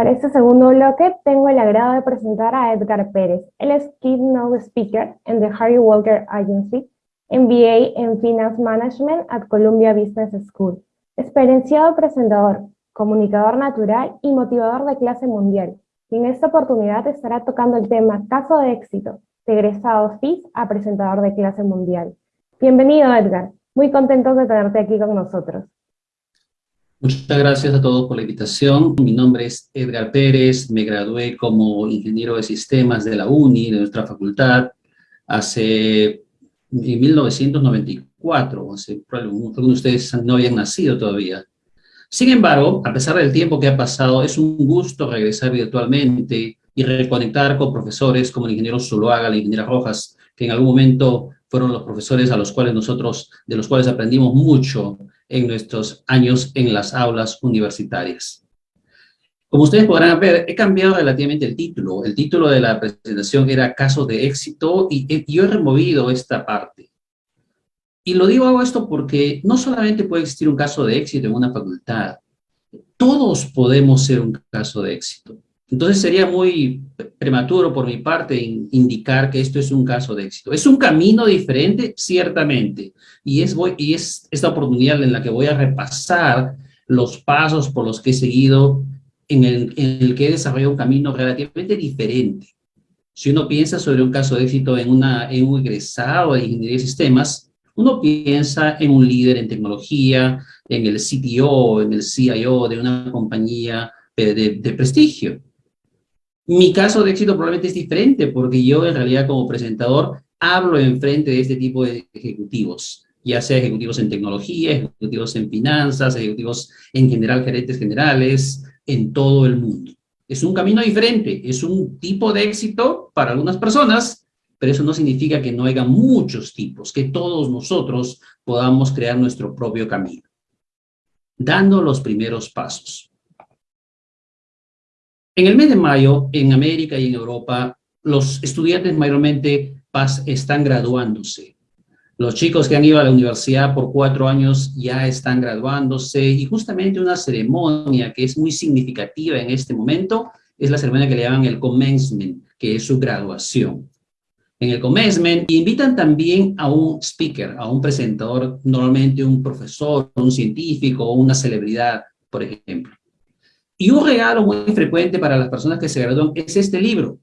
Para este segundo bloque tengo el agrado de presentar a Edgar Pérez. Él es Keynote Speaker en The Harry Walker Agency, MBA en Finance Management at Columbia Business School. Experienciado presentador, comunicador natural y motivador de clase mundial. Y en esta oportunidad estará tocando el tema Caso de éxito, de egresado FIS a presentador de clase mundial. Bienvenido Edgar, muy contentos de tenerte aquí con nosotros. Muchas gracias a todos por la invitación. Mi nombre es Edgar Pérez, me gradué como ingeniero de sistemas de la UNI, de nuestra facultad, hace en 1994, hace, algunos de ustedes no habían nacido todavía. Sin embargo, a pesar del tiempo que ha pasado, es un gusto regresar virtualmente y reconectar con profesores como el ingeniero Zuluaga, la ingeniera Rojas, que en algún momento fueron los profesores a los cuales nosotros, de los cuales aprendimos mucho en nuestros años en las aulas universitarias. Como ustedes podrán ver, he cambiado relativamente el título. El título de la presentación era Caso de éxito y, yo he removido esta parte. Y lo digo hago esto porque no solamente puede existir un caso de éxito en una facultad, todos podemos ser un caso de éxito. Entonces sería muy prematuro por mi parte indicar que esto es un caso de éxito. ¿Es un camino diferente? Ciertamente. Y es, voy, y es esta oportunidad en la que voy a repasar los pasos por los que he seguido en el, en el que he desarrollado un camino relativamente diferente. Si uno piensa sobre un caso de éxito en, una, en un egresado de ingeniería de sistemas, uno piensa en un líder en tecnología, en el CTO, en el CIO de una compañía de, de prestigio. Mi caso de éxito probablemente es diferente porque yo en realidad como presentador hablo en frente de este tipo de ejecutivos, ya sea ejecutivos en tecnología, ejecutivos en finanzas, ejecutivos en general, gerentes generales, en todo el mundo. Es un camino diferente, es un tipo de éxito para algunas personas, pero eso no significa que no haya muchos tipos, que todos nosotros podamos crear nuestro propio camino, dando los primeros pasos. En el mes de mayo, en América y en Europa, los estudiantes mayormente están graduándose. Los chicos que han ido a la universidad por cuatro años ya están graduándose y justamente una ceremonia que es muy significativa en este momento es la ceremonia que le llaman el commencement, que es su graduación. En el commencement invitan también a un speaker, a un presentador, normalmente un profesor, un científico o una celebridad, por ejemplo. Y un regalo muy frecuente para las personas que se gradúan es este libro,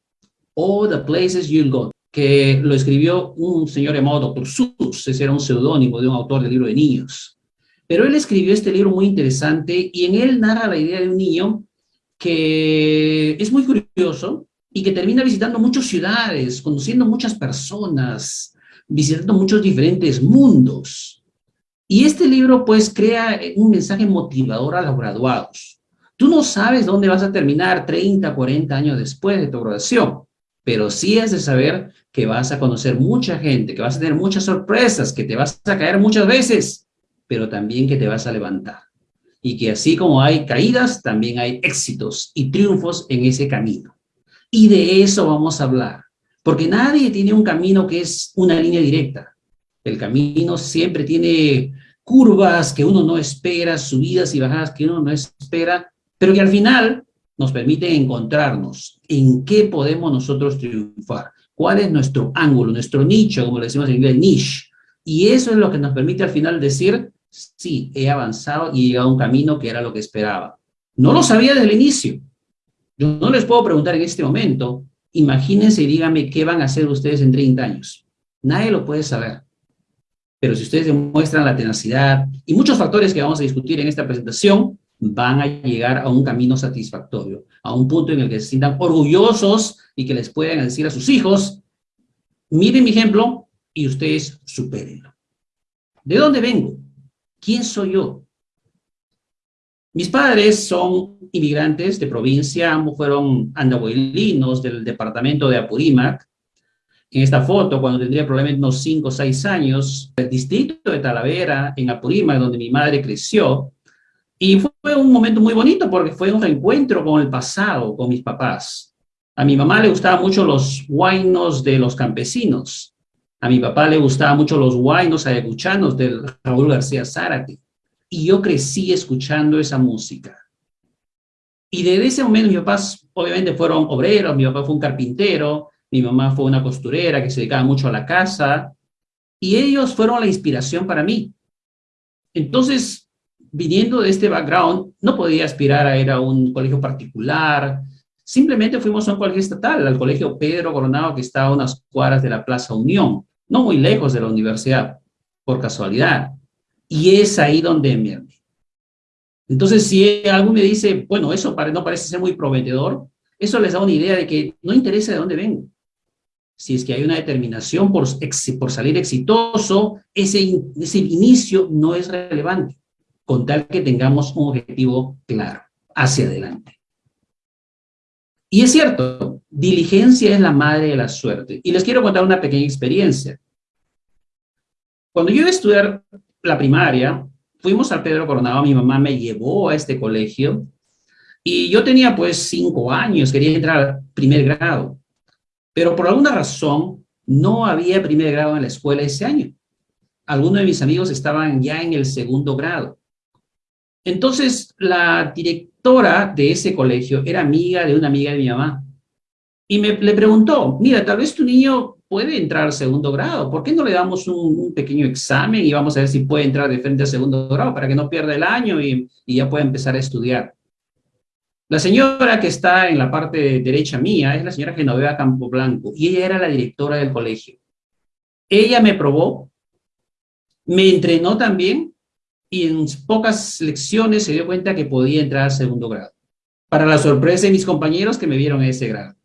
All the Places You'll Go, que lo escribió un señor llamado Dr. Seuss, ese era un seudónimo de un autor de libro de niños. Pero él escribió este libro muy interesante y en él narra la idea de un niño que es muy curioso y que termina visitando muchas ciudades, conociendo muchas personas, visitando muchos diferentes mundos. Y este libro pues crea un mensaje motivador a los graduados. Tú no sabes dónde vas a terminar 30, 40 años después de tu graduación, pero sí has de saber que vas a conocer mucha gente, que vas a tener muchas sorpresas, que te vas a caer muchas veces, pero también que te vas a levantar. Y que así como hay caídas, también hay éxitos y triunfos en ese camino. Y de eso vamos a hablar, porque nadie tiene un camino que es una línea directa. El camino siempre tiene curvas que uno no espera, subidas y bajadas que uno no espera, pero que al final nos permite encontrarnos en qué podemos nosotros triunfar, cuál es nuestro ángulo, nuestro nicho, como le decimos en inglés, niche. Y eso es lo que nos permite al final decir, sí, he avanzado y he llegado a un camino que era lo que esperaba. No lo sabía desde el inicio. Yo no les puedo preguntar en este momento, imagínense y díganme qué van a hacer ustedes en 30 años. Nadie lo puede saber. Pero si ustedes demuestran la tenacidad y muchos factores que vamos a discutir en esta presentación, van a llegar a un camino satisfactorio, a un punto en el que se sientan orgullosos y que les puedan decir a sus hijos, miren mi ejemplo y ustedes supérenlo. ¿De dónde vengo? ¿Quién soy yo? Mis padres son inmigrantes de provincia, ambos fueron andahuelinos del departamento de Apurímac. En esta foto, cuando tendría probablemente unos 5 o 6 años, el distrito de Talavera, en Apurímac, donde mi madre creció, y fue un momento muy bonito porque fue un reencuentro con el pasado, con mis papás. A mi mamá le gustaban mucho los guainos de los campesinos. A mi papá le gustaban mucho los guainos ayacuchanos del Raúl García Zárate. Y yo crecí escuchando esa música. Y desde ese momento mis papás obviamente fueron obreros, mi papá fue un carpintero, mi mamá fue una costurera que se dedicaba mucho a la casa, y ellos fueron la inspiración para mí. Entonces, viniendo de este background, no podía aspirar a ir a un colegio particular, simplemente fuimos a un colegio estatal, al colegio Pedro Coronado, que está a unas cuadras de la Plaza Unión, no muy lejos de la universidad, por casualidad. Y es ahí donde me Entonces, si alguien me dice, bueno, eso no parece ser muy prometedor, eso les da una idea de que no interesa de dónde vengo. Si es que hay una determinación por, por salir exitoso, ese, ese inicio no es relevante, con tal que tengamos un objetivo claro, hacia adelante. Y es cierto, diligencia es la madre de la suerte. Y les quiero contar una pequeña experiencia. Cuando yo iba a estudiar la primaria, fuimos al Pedro Coronado, mi mamá me llevó a este colegio y yo tenía pues cinco años, quería entrar al primer grado, pero por alguna razón no había primer grado en la escuela ese año. Algunos de mis amigos estaban ya en el segundo grado. Entonces, la directora de ese colegio era amiga de una amiga de mi mamá. Y me le preguntó, mira, tal vez tu niño puede entrar al segundo grado. ¿Por qué no le damos un, pequeño examen y vamos a ver si puede entrar de frente al segundo grado para que no pierda el año y, ya pueda empezar a estudiar? La señora que está en la parte derecha mía es la señora Genoveva Campo Blanco y ella era la directora del colegio. Ella me probó, me entrenó también y en pocas lecciones se dio cuenta que podía entrar al segundo grado. Para la sorpresa de mis compañeros que me vieron en ese grado.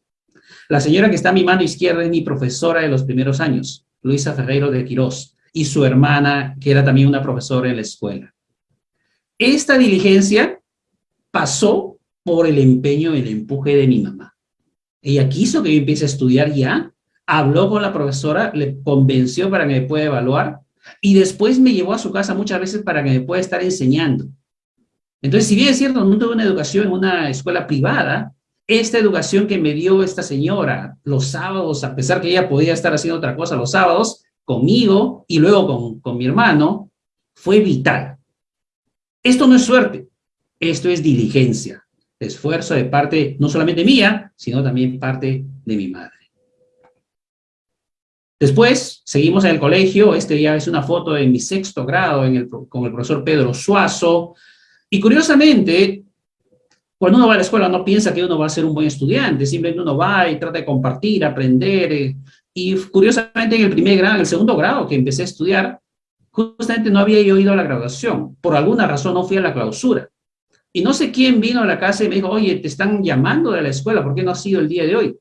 La señora que está a mi mano izquierda es mi profesora de los primeros años, Luisa Ferreiro de Quirós, y su hermana, que era también una profesora en la escuela. Esta diligencia pasó por el empeño y el empuje de mi mamá. Ella quiso que yo empiece a estudiar ya, habló con la profesora, le convenció para que me pueda evaluar, y después me llevó a su casa muchas veces para que me pueda estar enseñando. Entonces, si bien es cierto, no tuve una educación en una escuela privada, esta educación que me dio esta señora los sábados, a pesar que ella podía estar haciendo otra cosa los sábados, conmigo y luego con, con mi hermano, fue vital. Esto no es suerte, esto es diligencia, esfuerzo de parte no solamente mía, sino también parte de mi madre. Después, seguimos en el colegio, este ya es una foto de mi sexto grado con el profesor Pedro Suazo, y curiosamente, cuando uno va a la escuela no piensa que uno va a ser un buen estudiante, simplemente uno va y trata de compartir, aprender. Eh, y curiosamente en el primer grado, en el segundo grado que empecé a estudiar, justamente no había yo ido a la graduación. Por alguna razón no fui a la clausura. Y no sé quién vino a la casa y me dijo, oye, te están llamando de la escuela, ¿por qué no has sido el día de hoy?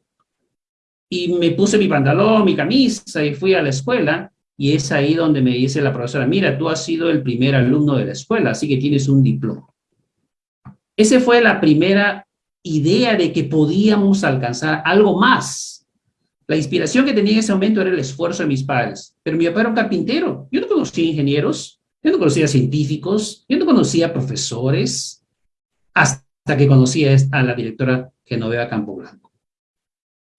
Y me puse mi pantalón, mi camisa y fui a la escuela. Y es ahí donde me dice la profesora, mira, tú has sido el primer alumno de la escuela, así que tienes un diploma. Esa fue la primera idea de que podíamos alcanzar algo más. La inspiración que tenía en ese momento era el esfuerzo de mis padres. Pero mi papá era un carpintero. Yo no conocía ingenieros, yo no conocía científicos, yo no conocía profesores, hasta que conocí a la directora Genoveva Campo Blanco.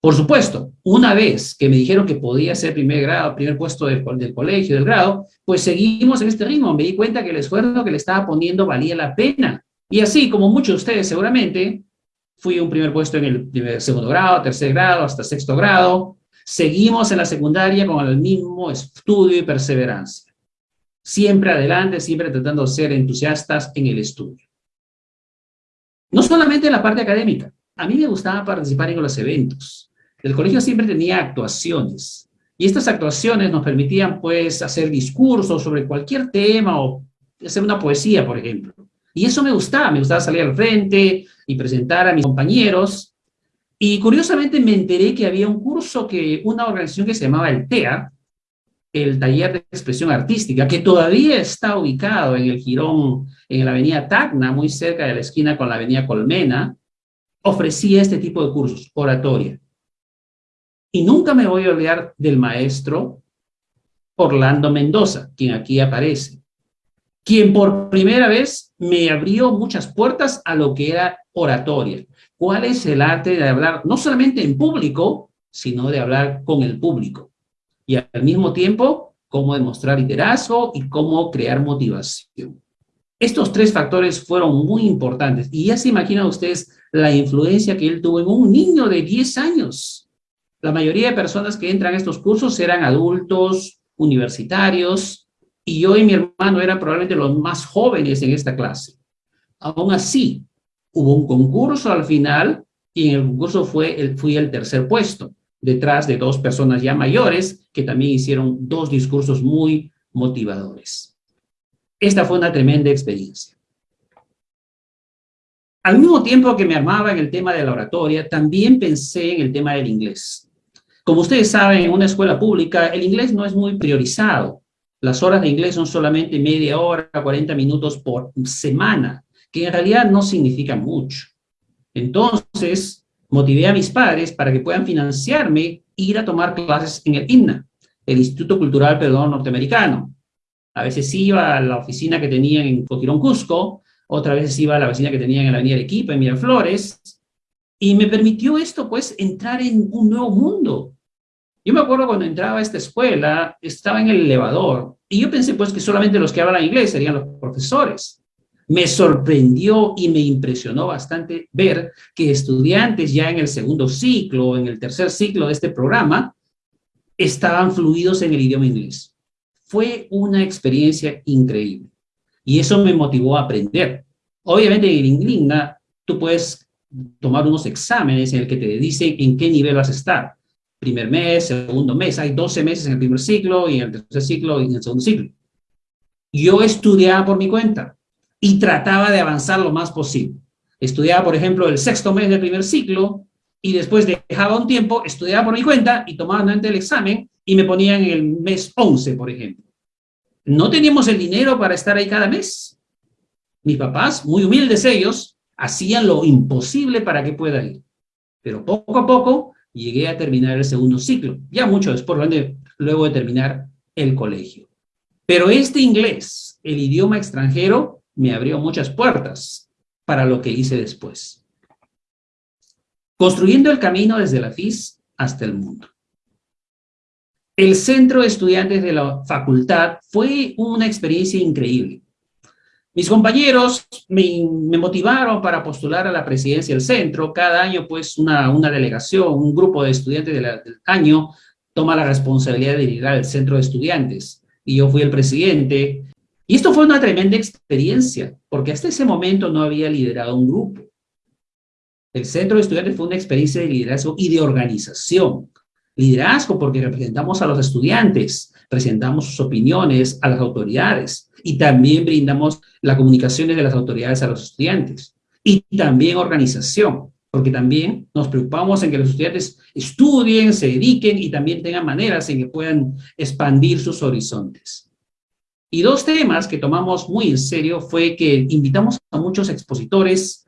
Por supuesto, una vez que me dijeron que podía ser primer grado, primer puesto del, del colegio, del grado, pues seguimos en este ritmo. Me di cuenta que el esfuerzo que le estaba poniendo valía la pena. Y así, como muchos de ustedes seguramente, fui un primer puesto en el segundo grado, tercer grado, hasta sexto grado. Seguimos en la secundaria con el mismo estudio y perseverancia. Siempre adelante, siempre tratando de ser entusiastas en el estudio. No solamente en la parte académica. A mí me gustaba participar en los eventos. El colegio siempre tenía actuaciones. Y estas actuaciones nos permitían, pues, hacer discursos sobre cualquier tema o hacer una poesía, por ejemplo. Y eso me gustaba, me gustaba salir al frente y presentar a mis compañeros. Y curiosamente me enteré que había un curso que una organización que se llamaba el TEA, el Taller de Expresión Artística, que todavía está ubicado en el Girón, en la avenida Tacna, muy cerca de la esquina con la avenida Colmena, ofrecía este tipo de cursos, oratoria. Y nunca me voy a olvidar del maestro Orlando Mendoza, quien aquí aparece quien por primera vez me abrió muchas puertas a lo que era oratoria. ¿Cuál es el arte de hablar no solamente en público, sino de hablar con el público? Y al mismo tiempo, cómo demostrar liderazgo y cómo crear motivación. Estos tres factores fueron muy importantes. Y ya se imaginan ustedes la influencia que él tuvo en un niño de 10 años. La mayoría de personas que entran a estos cursos eran adultos, universitarios, y yo y mi hermano eran probablemente los más jóvenes en esta clase. Aún así, hubo un concurso al final, y en el concurso fue fui el tercer puesto, detrás de dos personas ya mayores que también hicieron dos discursos muy motivadores. Esta fue una tremenda experiencia. Al mismo tiempo que me armaba en el tema de la oratoria, también pensé en el tema del inglés. Como ustedes saben, en una escuela pública, el inglés no es muy priorizado. Las horas de inglés son solamente media hora, 40 minutos por semana, que en realidad no significa mucho. Entonces, motivé a mis padres para que puedan financiarme ir a tomar clases en el INNA, el Instituto Cultural Perdón Norteamericano, a veces iba a la oficina que tenían en Coquirón, Cusco, otra vez iba a la oficina que tenían en la Avenida Arequipa, en Miraflores, y me permitió esto, pues, entrar en un nuevo mundo. Yo me acuerdo cuando entraba a esta escuela, estaba en el elevador, y yo pensé, pues, que solamente los que hablan inglés serían los profesores. Me sorprendió y me impresionó bastante ver que estudiantes ya en el segundo ciclo, en el tercer ciclo de este programa, estaban fluidos en el idioma inglés. Fue una experiencia increíble. Y eso me motivó a aprender. Obviamente en Ingligna tú puedes tomar unos exámenes en el que te dicen en qué nivel vas a estar. Primer mes, segundo mes, hay 12 meses en el primer ciclo y en el tercer ciclo y en el segundo ciclo. Yo estudiaba por mi cuenta y trataba de avanzar lo más posible. Estudiaba, por ejemplo, el sexto mes del primer ciclo y después dejaba un tiempo, estudiaba por mi cuenta y tomaba nuevamente el examen y me ponían en el mes 11, por ejemplo. No teníamos el dinero para estar ahí cada mes. Mis papás, muy humildes ellos, hacían lo imposible para que pueda ir. Pero poco a poco llegué a terminar el segundo ciclo, ya mucho después, luego de terminar el colegio. Pero este inglés, el idioma extranjero, me abrió muchas puertas para lo que hice después. Construyendo el camino desde la FIS hasta el mundo. El centro de estudiantes de la facultad fue una experiencia increíble. Mis compañeros me, motivaron para postular a la presidencia del centro. Cada año, pues, una, delegación, un grupo de estudiantes del año toma la responsabilidad de liderar el centro de estudiantes. Y yo fui el presidente. Y esto fue una tremenda experiencia, porque hasta ese momento no había liderado un grupo. El centro de estudiantes fue una experiencia de liderazgo y de organización. Liderazgo porque representamos a los estudiantes, presentamos sus opiniones a las autoridades y también brindamos las comunicaciones de las autoridades a los estudiantes. Y también organización, porque también nos preocupamos en que los estudiantes estudien, se dediquen y también tengan maneras en que puedan expandir sus horizontes. Y dos temas que tomamos muy en serio fue que invitamos a muchos expositores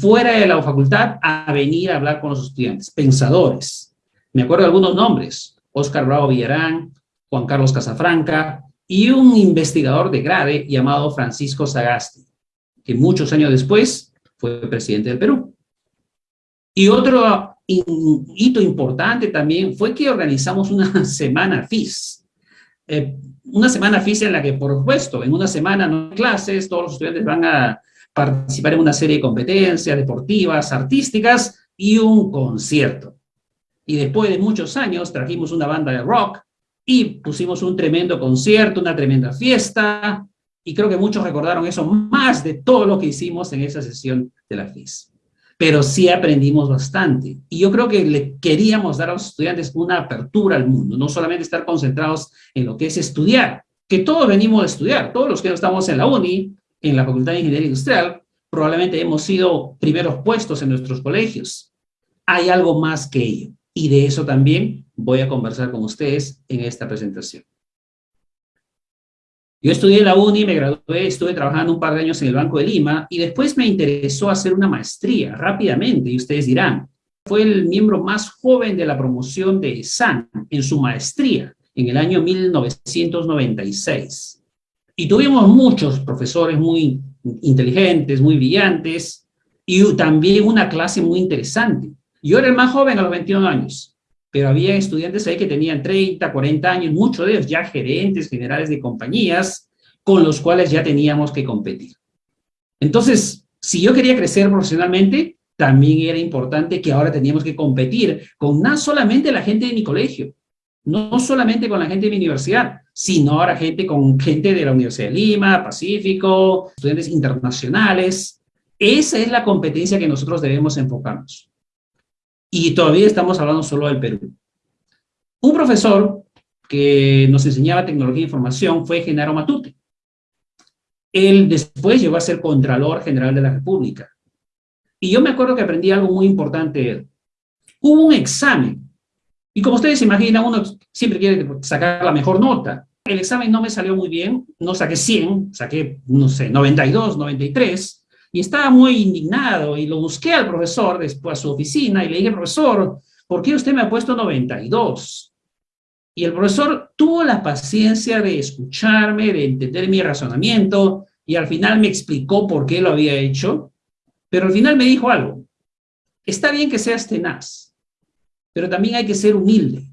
fuera de la facultad a venir a hablar con los estudiantes, pensadores, me acuerdo de algunos nombres, Oscar Bravo Villarán, Juan Carlos Casafranca y un investigador de grade llamado Francisco Sagasti, que muchos años después fue presidente del Perú. Y otro hito importante también fue que organizamos una semana FIS. Eh, una semana FIS en la que, por supuesto, en una semana no hay clases, todos los estudiantes van a participar en una serie de competencias deportivas, artísticas y un concierto. Y después de muchos años trajimos una banda de rock y pusimos un tremendo concierto, una tremenda fiesta, y creo que muchos recordaron eso más de todo lo que hicimos en esa sesión de la FIS. Pero sí aprendimos bastante. Y yo creo que le queríamos dar a los estudiantes una apertura al mundo, no solamente estar concentrados en lo que es estudiar, que todos venimos a estudiar, todos los que estamos en la UNI, en la Facultad de Ingeniería Industrial, probablemente hemos sido primeros puestos en nuestros colegios. Hay algo más que ello. Y de eso también voy a conversar con ustedes en esta presentación. Yo estudié en la UNI, me gradué, estuve trabajando un par de años en el Banco de Lima y después me interesó hacer una maestría rápidamente, y ustedes dirán, fue el miembro más joven de la promoción de SAN en su maestría en el año 1996. Y tuvimos muchos profesores muy inteligentes, muy brillantes, y también una clase muy interesante. Yo era el más joven a los 21 años, pero había estudiantes ahí que tenían 30, 40 años, muchos de ellos ya gerentes generales de compañías, con los cuales ya teníamos que competir. Entonces, si yo quería crecer profesionalmente, también era importante que ahora teníamos que competir con no solamente la gente de mi colegio, no solamente con la gente de mi universidad, sino ahora gente con gente de la Universidad de Lima, Pacífico, estudiantes internacionales. Esa es la competencia que nosotros debemos enfocarnos. Y todavía estamos hablando solo del Perú. Un profesor que nos enseñaba tecnología e información fue Genaro Matute. Él después llegó a ser Contralor General de la República. Y yo me acuerdo que aprendí algo muy importante. Hubo un examen y como ustedes se imaginan, uno siempre quiere sacar la mejor nota. El examen no me salió muy bien, no saqué 100, saqué, no sé, 92, 93, y estaba muy indignado y lo busqué al profesor después a su oficina y le dije, profesor, ¿por qué usted me ha puesto 92? Y el profesor tuvo la paciencia de escucharme, de entender mi razonamiento, y al final me explicó por qué lo había hecho, pero al final me dijo algo, está bien que seas tenaz, pero también hay que ser humilde.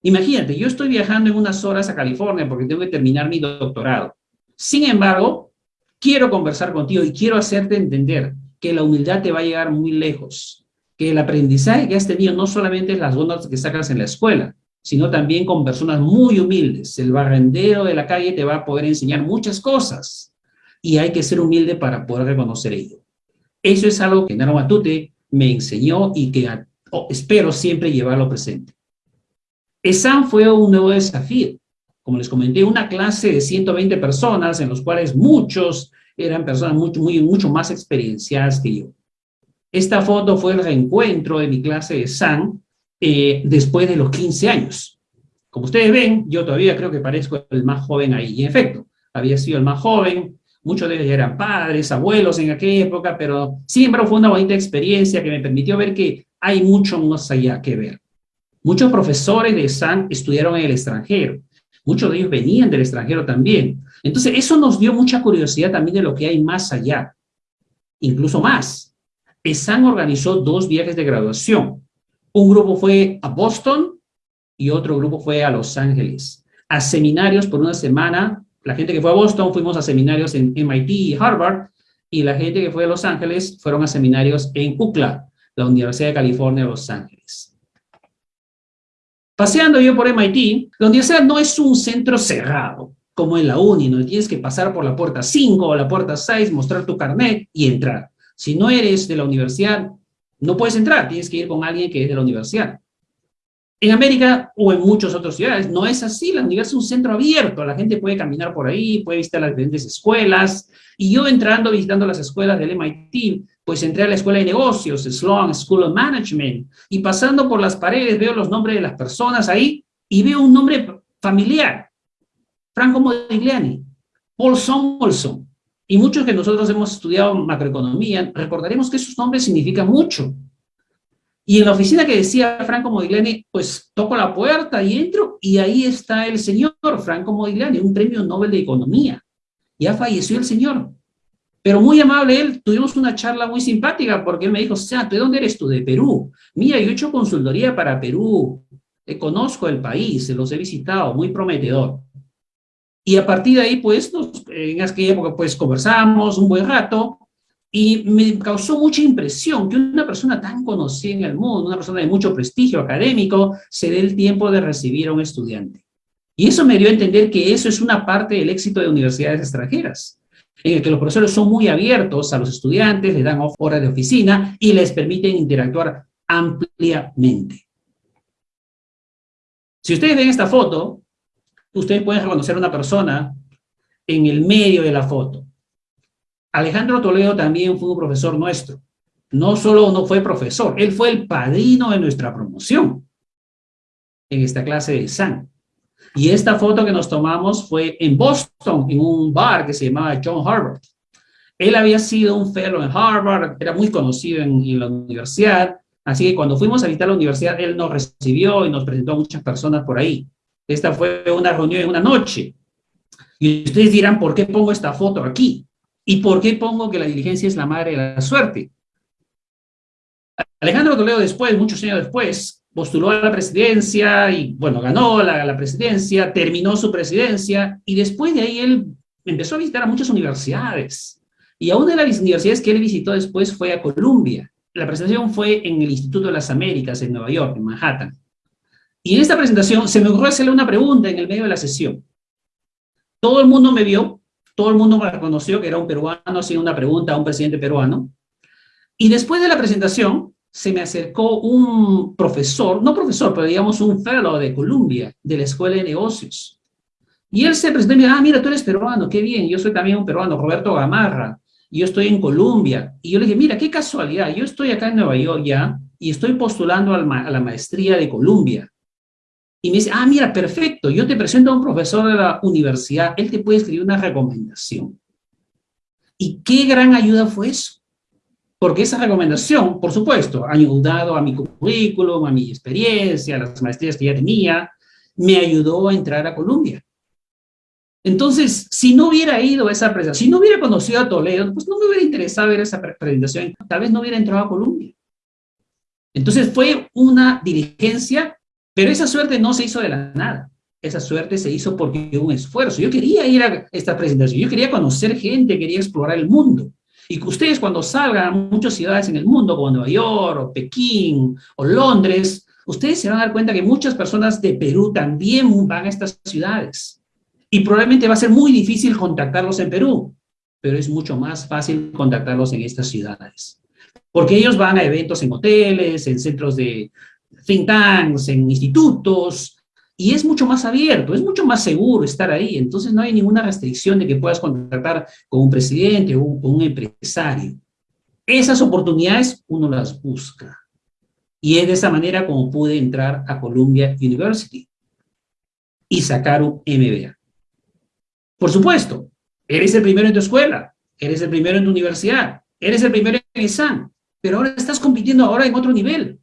Imagínate, yo estoy viajando en unas horas a California porque tengo que terminar mi doctorado. Sin embargo, quiero conversar contigo y quiero hacerte entender que la humildad te va a llegar muy lejos, que el aprendizaje que has tenido no solamente es las bonas que sacas en la escuela, sino también con personas muy humildes. El barrendero de la calle te va a poder enseñar muchas cosas y hay que ser humilde para poder reconocer ello. Eso es algo que Naro Matute me enseñó y que espero siempre llevarlo presente. ESAM fue un nuevo desafío. Como les comenté, una clase de 120 personas, en los cuales muchos eran personas mucho, muy, mucho más experienciadas que yo. Esta foto fue el reencuentro de mi clase de SAN eh, después de los 15 años. Como ustedes ven, yo todavía creo que parezco el más joven ahí. Y en efecto, había sido el más joven, muchos de ellos eran padres, abuelos en aquella época, pero siempre fue una bonita experiencia que me permitió ver que hay mucho más allá que ver. Muchos profesores de SAN estudiaron en el extranjero. Muchos de ellos venían del extranjero también. Entonces, eso nos dio mucha curiosidad también de lo que hay más allá. Incluso más. ESAN organizó dos viajes de graduación. Un grupo fue a Boston y otro grupo fue a Los Ángeles. A seminarios por una semana. La gente que fue a Boston fuimos a seminarios en MIT y Harvard. Y la gente que fue a Los Ángeles fueron a seminarios en UCLA, la Universidad de California, Los Ángeles. Paseando yo por MIT, la universidad no es un centro cerrado, como en la uni, no tienes que pasar por la puerta 5 o la puerta 6, mostrar tu carnet y entrar. Si no eres de la universidad, no puedes entrar, tienes que ir con alguien que es de la universidad. En América o en muchas otras ciudades no es así, la universidad es un centro abierto, la gente puede caminar por ahí, puede visitar las diferentes escuelas, y yo entrando, visitando las escuelas del MIT, pues entré a la escuela de negocios, Sloan School of Management, y pasando por las paredes veo los nombres de las personas ahí, y veo un nombre familiar, Franco Modigliani, Paul Samuelson, y muchos que nosotros hemos estudiado macroeconomía, recordaremos que esos nombres significan mucho. Y en la oficina que decía Franco Modigliani, pues toco la puerta y entro, y ahí está el señor Franco Modigliani, un premio Nobel de Economía. Ya falleció el señor. Pero muy amable él, tuvimos una charla muy simpática porque él me dijo, o sea, ¿de dónde eres tú? De Perú. Mira, yo he hecho consultoría para Perú, eh, conozco el país, los he visitado, muy prometedor. Y a partir de ahí, pues, en aquella época, pues, conversamos un buen rato y me causó mucha impresión que una persona tan conocida en el mundo, una persona de mucho prestigio académico, se dé el tiempo de recibir a un estudiante. Y eso me dio a entender que eso es una parte del éxito de universidades extranjeras en el que los profesores son muy abiertos a los estudiantes, les dan horas de oficina y les permiten interactuar ampliamente. Si ustedes ven esta foto, ustedes pueden reconocer a una persona en el medio de la foto. Alejandro Toledo también fue un profesor nuestro. No solo no fue profesor, él fue el padrino de nuestra promoción en esta clase de SAN. Y esta foto que nos tomamos fue en Boston, en un bar que se llamaba John Harvard. Él había sido un fellow en Harvard, era muy conocido en, la universidad, así que cuando fuimos a visitar la universidad, él nos recibió y nos presentó a muchas personas por ahí. Esta fue una reunión en una noche. Y ustedes dirán, ¿por qué pongo esta foto aquí? ¿Y por qué pongo que la diligencia es la madre de la suerte? Alejandro Toledo después, muchos años después, postuló a la presidencia y, bueno, ganó la, la, presidencia, terminó su presidencia y después de ahí él empezó a visitar a muchas universidades. Y a una de las universidades que él visitó después fue a Columbia. La presentación fue en el Instituto de las Américas en Nueva York, en Manhattan. Y en esta presentación se me ocurrió hacerle una pregunta en el medio de la sesión. Todo el mundo me vio, todo el mundo me reconoció que era un peruano haciendo una pregunta a un presidente peruano. Y después de la presentación, se me acercó un profesor, no profesor, pero digamos un fellow de Columbia, de la Escuela de Negocios. Y él se presentó y me dijo, ah, mira, tú eres peruano, qué bien, yo soy también un peruano, Roberto Gamarra, y yo estoy en Columbia. Y yo le dije, mira, qué casualidad, yo estoy acá en Nueva York ya, y estoy postulando a la maestría de Columbia. Y me dice, ah, mira, perfecto, yo te presento a un profesor de la universidad, él te puede escribir una recomendación. Y qué gran ayuda fue eso porque esa recomendación, por supuesto, ha ayudado a mi currículum, a mi experiencia, a las maestrías que ya tenía, me ayudó a entrar a Colombia. Entonces, si no hubiera ido a esa presentación, si no hubiera conocido a Toledo, pues no me hubiera interesado ver esa presentación, tal vez no hubiera entrado a Colombia. Entonces fue una diligencia, pero esa suerte no se hizo de la nada. Esa suerte se hizo porque hubo un esfuerzo. Yo quería ir a esta presentación, yo quería conocer gente, quería explorar el mundo. Y que ustedes cuando salgan a muchas ciudades en el mundo, como Nueva York, o Pekín, o Londres, ustedes se van a dar cuenta que muchas personas de Perú también van a estas ciudades. Y probablemente va a ser muy difícil contactarlos en Perú, pero es mucho más fácil contactarlos en estas ciudades. Porque ellos van a eventos en hoteles, en centros de think tanks, en institutos, y es mucho más abierto, es mucho más seguro estar ahí, entonces no hay ninguna restricción de que puedas contactar con un presidente o con un empresario. Esas oportunidades uno las busca. Y es de esa manera como pude entrar a Columbia University y sacar un MBA. Por supuesto, eres el primero en tu escuela, eres el primero en tu universidad, eres el primero en examen, pero ahora estás compitiendo ahora en otro nivel.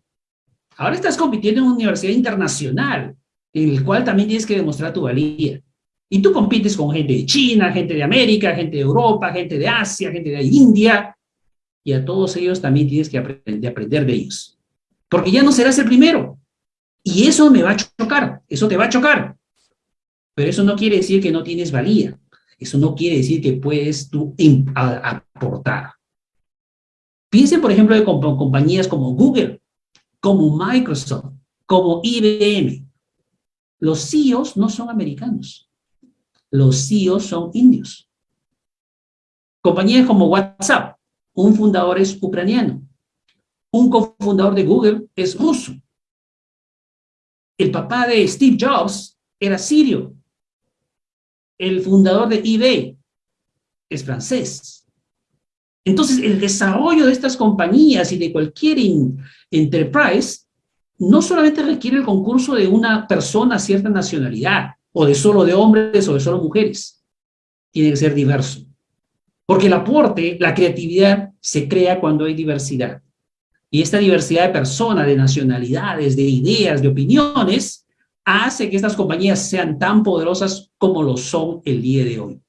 Ahora estás compitiendo en una universidad internacional, el cual también tienes que demostrar tu valía. Y tú compites con gente de China, gente de América, gente de Europa, gente de Asia, gente de India, y a todos ellos también tienes que aprender, aprender de ellos. Porque ya no serás el primero. Y eso me va a chocar, eso te va a chocar. Pero eso no quiere decir que no tienes valía. Eso no quiere decir que puedes tú aportar. Piensen, por ejemplo, de compañías como Google, como Microsoft, como IBM, los CEOs no son americanos. Los CEOs son indios. Compañías como WhatsApp, un fundador es ucraniano. Un cofundador de Google es ruso. El papá de Steve Jobs era sirio. El fundador de eBay es francés. Entonces, el desarrollo de estas compañías y de cualquier enterprise no solamente requiere el concurso de una persona cierta nacionalidad, o de solo de hombres o de solo mujeres. Tiene que ser diverso. Porque el aporte, la creatividad, se crea cuando hay diversidad. Y esta diversidad de personas, de nacionalidades, de ideas, de opiniones, hace que estas compañías sean tan poderosas como lo son el día de hoy.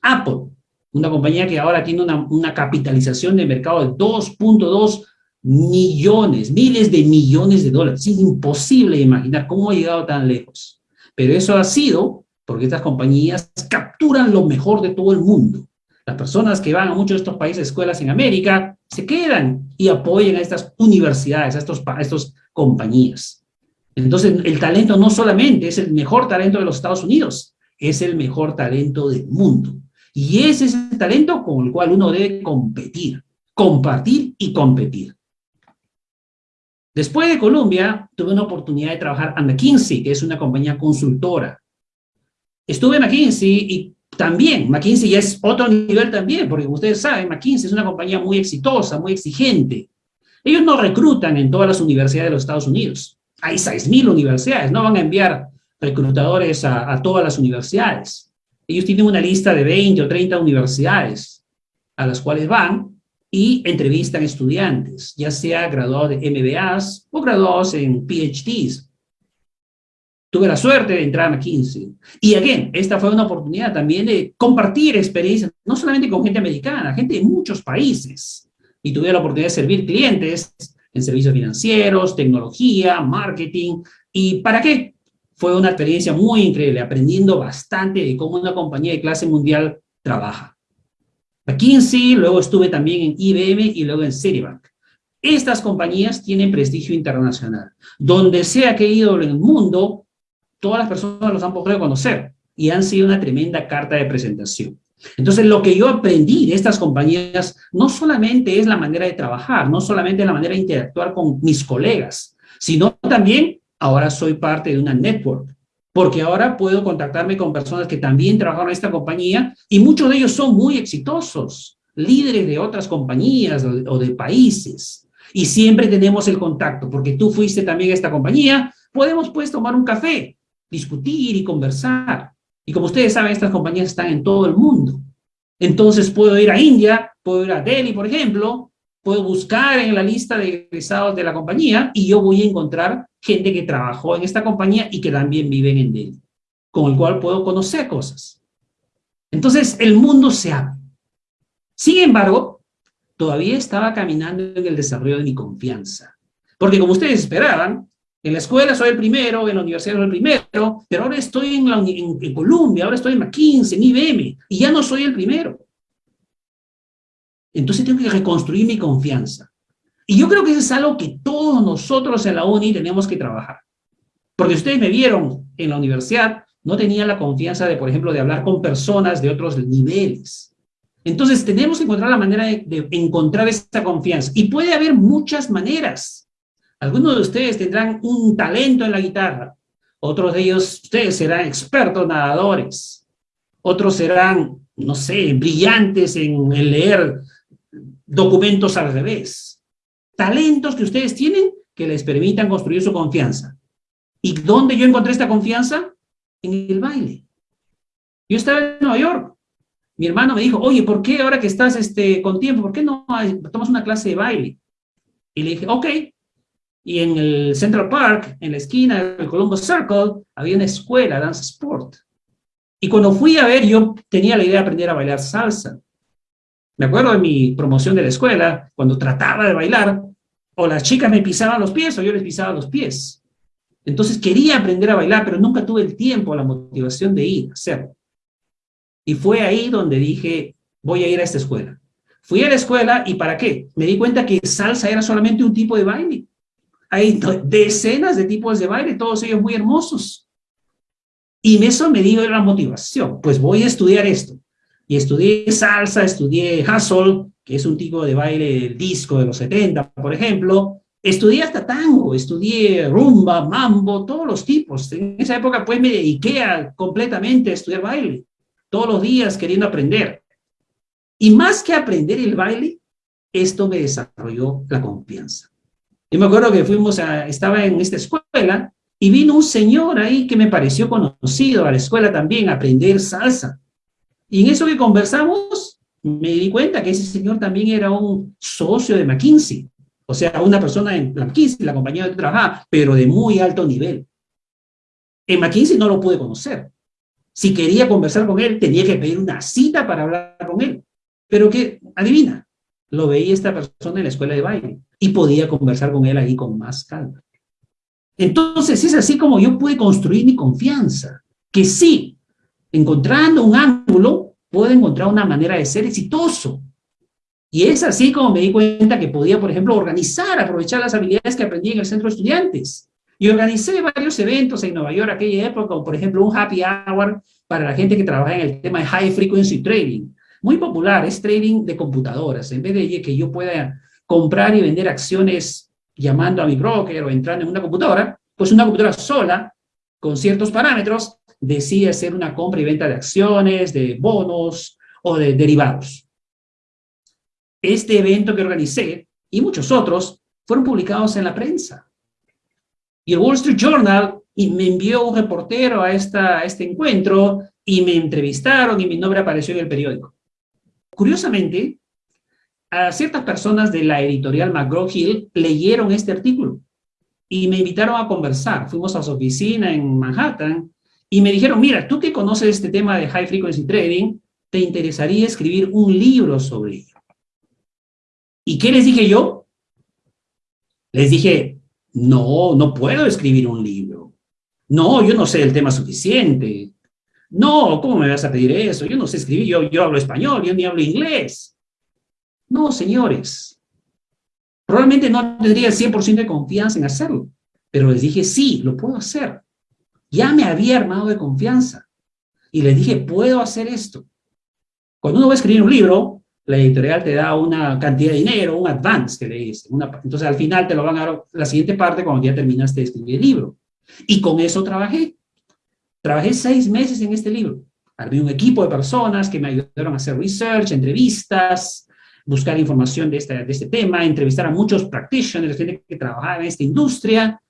Apple, una compañía que ahora tiene una, una capitalización de mercado de 2.2 millones, miles de millones de dólares. Es imposible imaginar cómo ha llegado tan lejos. Pero eso ha sido porque estas compañías capturan lo mejor de todo el mundo. Las personas que van a muchos de estos países, escuelas en América, se quedan y apoyan a estas universidades, a estos, a estos compañías. Entonces, el talento no solamente es el mejor talento de los Estados Unidos, es el mejor talento del mundo. Y ese es el talento con el cual uno debe competir, compartir y competir. Después de Columbia, tuve una oportunidad de trabajar en McKinsey, que es una compañía consultora. Estuve en McKinsey y también, McKinsey ya es otro nivel también, porque ustedes saben, McKinsey es una compañía muy exitosa, muy exigente. Ellos no reclutan en todas las universidades de los Estados Unidos. Hay 6.000 universidades, no van a enviar reclutadores a, a todas las universidades. Ellos tienen una lista de 20 o 30 universidades a las cuales van y entrevistan estudiantes, ya sea graduados de MBAs o graduados en PhDs. Tuve la suerte de entrar a McKinsey. Y again, esta fue una oportunidad también de compartir experiencias, no solamente con gente americana, gente de muchos países. Y tuve la oportunidad de servir clientes en servicios financieros, tecnología, marketing. ¿Y para qué? Fue una experiencia muy increíble, aprendiendo bastante de cómo una compañía de clase mundial trabaja. McKinsey, luego estuve también en IBM y luego en Citibank. Estas compañías tienen prestigio internacional. Donde sea que he ido en el mundo, todas las personas los han podido conocer y han sido una tremenda carta de presentación. Entonces, lo que yo aprendí de estas compañías no solamente es la manera de trabajar, no solamente la manera de interactuar con mis colegas, sino también ahora soy parte de una network, porque ahora puedo contactarme con personas que también trabajaron en esta compañía y muchos de ellos son muy exitosos, líderes de otras compañías o de países. Y siempre tenemos el contacto, porque tú fuiste también a esta compañía, podemos pues tomar un café, discutir y conversar. Y como ustedes saben, estas compañías están en todo el mundo. Entonces puedo ir a India, puedo ir a Delhi, por ejemplo, puedo buscar en la lista de egresados de la compañía y yo voy a encontrar gente que trabajó en esta compañía y que también viven en Delhi, con el cual puedo conocer cosas. Entonces el mundo se abre. Sin embargo, todavía estaba caminando en el desarrollo de mi confianza. Porque como ustedes esperaban, en la escuela soy el primero, en la universidad soy el primero, pero ahora estoy en, la, en, Columbia, ahora estoy en McKinsey, en IBM, y ya no soy el primero. Entonces tengo que reconstruir mi confianza. Y yo creo que eso es algo que todos nosotros en la UNI tenemos que trabajar. Porque ustedes me vieron en la universidad, no tenía la confianza de, por ejemplo, de hablar con personas de otros niveles. Entonces tenemos que encontrar la manera de, de encontrar esa confianza. Y puede haber muchas maneras. Algunos de ustedes tendrán un talento en la guitarra. Otros de ellos, ustedes serán expertos nadadores. Otros serán, no sé, brillantes en leer documentos al revés. Talentos que ustedes tienen que les permitan construir su confianza. ¿Y dónde yo encontré esta confianza? En el baile. Yo estaba en Nueva York. Mi hermano me dijo, oye, ¿por qué ahora que estás este, con tiempo, por qué no tomas una clase de baile? Y le dije, ok, y en el Central Park, en la esquina del Columbus Circle, había una escuela, Dance Sport. Y cuando fui a ver, yo tenía la idea de aprender a bailar salsa. Me acuerdo de mi promoción de la escuela, cuando trataba de bailar, o las chicas me pisaban los pies o yo les pisaba los pies. Entonces quería aprender a bailar, pero nunca tuve el tiempo, la motivación de ir a hacerlo. Y fue ahí donde dije, voy a ir a esta escuela. Fui a la escuela y ¿para qué? Me di cuenta que salsa era solamente un tipo de baile. Hay decenas de tipos de baile, todos ellos muy hermosos. Y eso me dio la motivación, pues voy a estudiar esto. Y estudié salsa, estudié hustle, es un tipo de baile disco de los 70, por ejemplo. Estudié hasta tango, estudié rumba, mambo, todos los tipos. En esa época pues me dediqué completamente a estudiar baile, todos los días queriendo aprender. Y más que aprender el baile, esto me desarrolló la confianza. Yo me acuerdo que fuimos a, estaba en esta escuela y vino un señor ahí que me pareció conocido a la escuela también a aprender salsa. Y en eso que conversamos, me di cuenta que ese señor también era un socio de McKinsey. O sea, una persona en McKinsey, la compañía donde trabajaba, pero de muy alto nivel. En McKinsey no lo pude conocer. Si quería conversar con él, tenía que pedir una cita para hablar con él. Pero que, adivina, lo veía esta persona en la escuela de baile y podía conversar con él ahí con más calma. Entonces es así como yo pude construir mi confianza, que sí, encontrando un ángulo, puedo encontrar una manera de ser exitoso. Y es así como me di cuenta que podía, por ejemplo, organizar, aprovechar las habilidades que aprendí en el centro de estudiantes. Y organicé varios eventos en Nueva York aquella época, como por ejemplo un happy hour para la gente que trabaja en el tema de high frequency trading. Muy popular, es trading de computadoras. En vez de que yo pueda comprar y vender acciones llamando a mi broker o entrando en una computadora, pues una computadora sola, con ciertos parámetros, decide hacer una compra y venta de acciones, de bonos o de derivados. Este evento que organicé y muchos otros fueron publicados en la prensa. Y el Wall Street Journal me envió un reportero a, este encuentro y me entrevistaron y mi nombre apareció en el periódico. Curiosamente, a ciertas personas de la editorial McGraw-Hill leyeron este artículo y me invitaron a conversar. Fuimos a su oficina en Manhattan y me dijeron, mira, tú que conoces este tema de High Frequency Trading, ¿te interesaría escribir un libro sobre ello? ¿Y qué les dije yo? Les dije, no, no puedo escribir un libro. No, yo no sé el tema suficiente. No, ¿cómo me vas a pedir eso? Yo no sé escribir, yo, hablo español, yo ni hablo inglés. No, señores. Probablemente no tendría el 100% de confianza en hacerlo, pero les dije, sí, lo puedo hacer. Ya me había armado de confianza. Y les dije, puedo hacer esto. Cuando uno va a escribir un libro, la editorial te da una cantidad de dinero, un advance que le dice. entonces al final te lo van a dar la siguiente parte cuando ya terminaste de escribir el libro. Y con eso trabajé. Trabajé seis meses en este libro. Había un equipo de personas que me ayudaron a hacer research, entrevistas, buscar información de este, de este tema, entrevistar a muchos practitioners, gente que trabajaba en esta industria,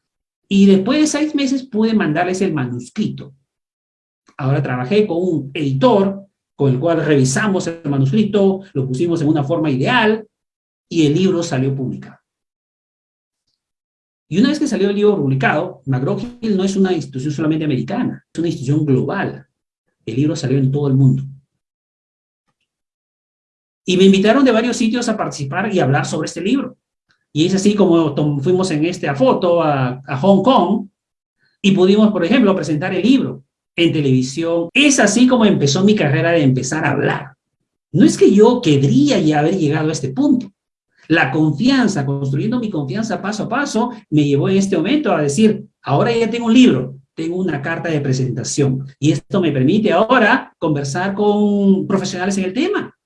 y después de seis meses pude mandarles el manuscrito. Ahora trabajé con un editor con el cual revisamos el manuscrito, lo pusimos en una forma ideal, y el libro salió publicado. Y una vez que salió el libro publicado, McGraw-Hill no es una institución solamente americana, es una institución global. El libro salió en todo el mundo. Y me invitaron de varios sitios a participar y hablar sobre este libro. Y es así como fuimos en esta foto a, Hong Kong y pudimos, por ejemplo, presentar el libro en televisión. Es así como empezó mi carrera de empezar a hablar. No es que yo querría ya haber llegado a este punto. La confianza, construyendo mi confianza paso a paso, me llevó en este momento a decir, ahora ya tengo un libro, tengo una carta de presentación. Y esto me permite ahora conversar con profesionales en el tema